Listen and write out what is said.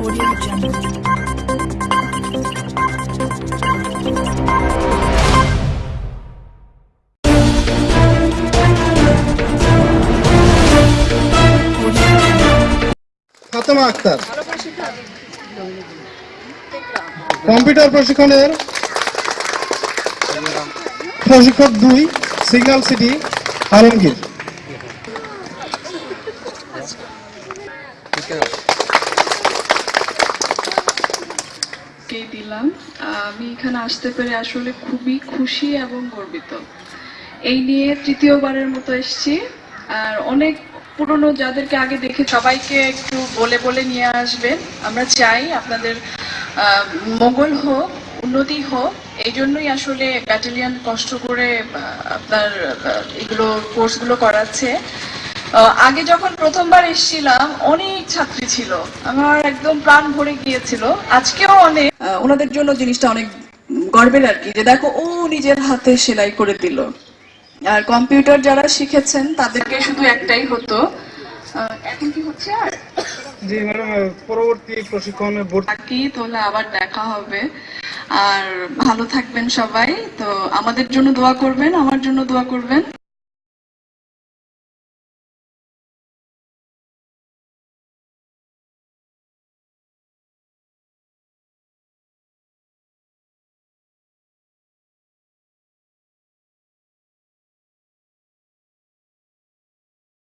Audio Jungle. Fatema Akter computer প্রশিক্ষণের প্রশিক্ষক দুই সিগন্যাল সিটি আলমগীর। কে দিলাম। আমি এখানে আসতে পেরে আসলে খুবই খুশি এবং গর্বিত। এই নিয়ে তৃতীয়বারের মতো এসেছি। আর অনেক পুরনো যাদেরকে আগে দেখে সবাইকে একটু বলে বলে নিয়ে আসবেন। আমরা চাই আপনাদের আহ, মঙ্গল হোক উন্নতি হোক। এই জন্যই আসলে ব্যাটালিয়ন কষ্ট করে আপনার এগুলো কোর্সগুলো করাচ্ছে। আগে যখন প্রথমবার এসেছিলাম অনেক ছাত্রী ছিল। আমার একদম প্রাণ ভরে গিয়েছিল। আজকেও অনেক। ওনাদের জন্য জিনিসটা অনেক গর্বের আর কি যে দেখো ও নিজের হাতে সেলাই করে দিল। আর কম্পিউটার যারা শিখেছেন তাদেরকে শুধু একটাই হতো। আহ, এখন কি হচ্ছে আর? জি ম্যাডাম পরবর্তী প্রশিক্ষণে ভর্তি তাহলে আবার দেখা হবে। আর ভালো থাকবেন সবাই। তো আমাদের জন্য দোয়া করবেন আমার জন্য দোয়া করবেন।